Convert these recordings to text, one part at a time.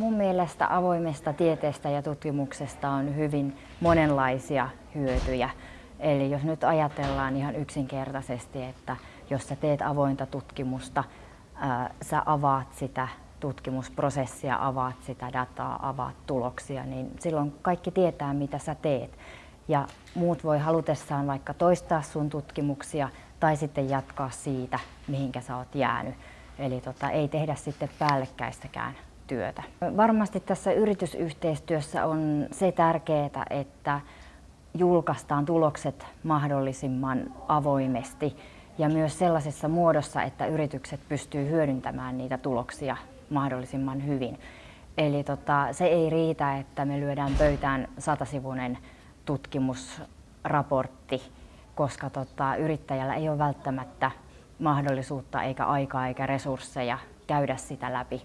Mun mielestä avoimesta tieteestä ja tutkimuksesta on hyvin monenlaisia hyötyjä. Eli jos nyt ajatellaan ihan yksinkertaisesti, että jos sä teet avointa tutkimusta, ää, sä avaat sitä tutkimusprosessia, avaat sitä dataa, avaat tuloksia, niin silloin kaikki tietää, mitä sä teet. Ja muut voi halutessaan vaikka toistaa sun tutkimuksia tai sitten jatkaa siitä, mihinkä sä oot jäänyt. Eli tota, ei tehdä sitten päällekkäistäkään työtä. Varmasti tässä yritysyhteistyössä on se tärkeää, että julkaistaan tulokset mahdollisimman avoimesti ja myös sellaisessa muodossa, että yritykset pystyy hyödyntämään niitä tuloksia mahdollisimman hyvin. Eli tota, se ei riitä, että me lyödään pöytään satasivuinen tutkimusraportti, koska tota, yrittäjällä ei ole välttämättä mahdollisuutta eikä aikaa eikä resursseja käydä sitä läpi.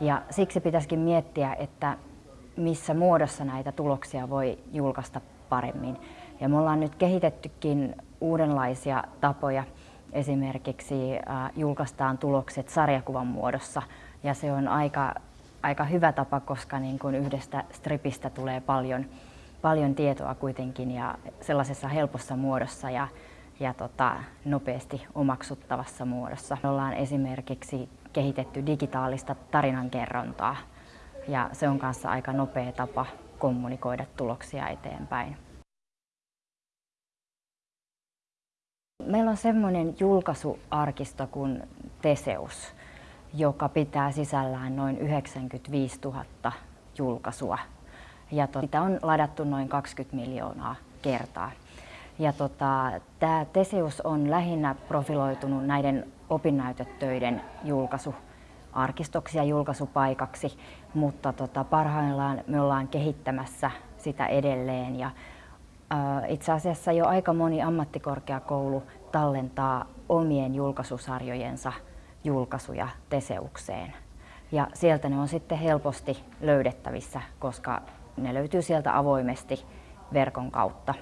Ja siksi pitäisikin miettiä, että missä muodossa näitä tuloksia voi julkaista paremmin. Ja me ollaan nyt kehitettykin uudenlaisia tapoja. Esimerkiksi julkaistaan tulokset sarjakuvan muodossa ja se on aika, aika hyvä tapa, koska niin kuin yhdestä stripistä tulee paljon, paljon tietoa kuitenkin ja sellaisessa helpossa muodossa ja, ja tota, nopeasti omaksuttavassa muodossa. Me ollaan esimerkiksi kehitetty digitaalista tarinankerrontaa ja se on kanssa aika nopea tapa kommunikoida tuloksia eteenpäin. Meillä on semmoinen julkaisuarkisto kuin Teseus, joka pitää sisällään noin 95 000 julkaisua. Ja to, sitä on ladattu noin 20 miljoonaa kertaa. Ja tota, tämä Teseus on lähinnä profiloitunut näiden opinnäytetöiden julkaisuarkistoksi ja julkaisupaikaksi, mutta tota, parhaillaan me ollaan kehittämässä sitä edelleen. Ja, ä, itse asiassa jo aika moni ammattikorkeakoulu tallentaa omien julkaisusarjojensa julkaisuja Teseukseen. Ja sieltä ne on sitten helposti löydettävissä, koska ne löytyy sieltä avoimesti verkon kautta.